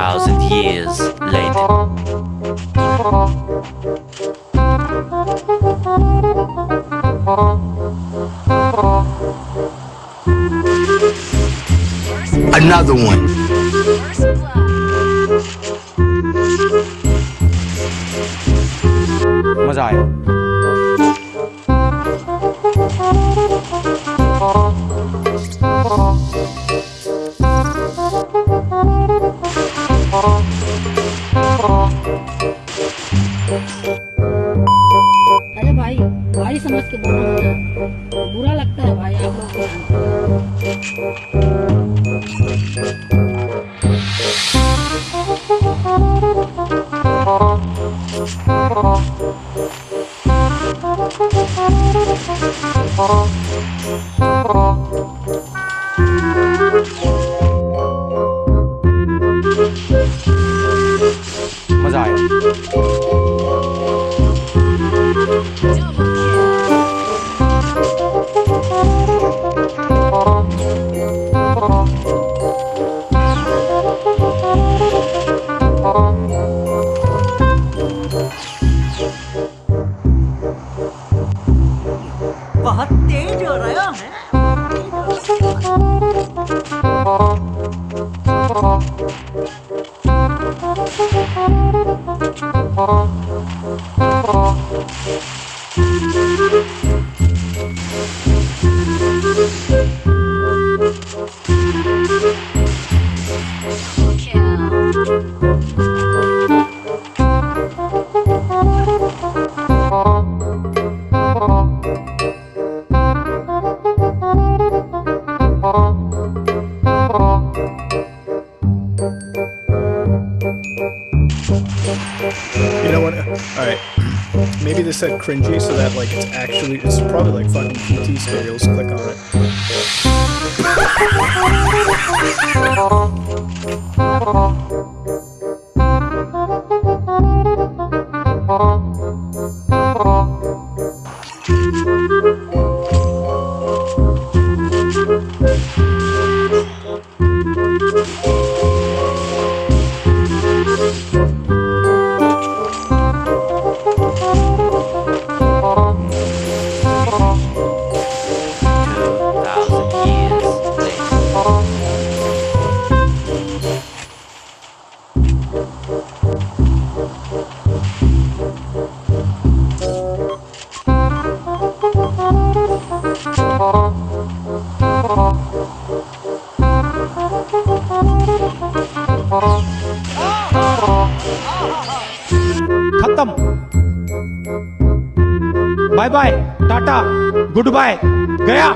thousand years later. Another one. मजा भाई भाई समझ के बोलो ना। बुरा लगता है भाई आप लोग को। You know what? Alright. Maybe they said cringy so that like it's actually it's probably like fucking PT scary. Let's click on it. Bye bye tata goodbye गया।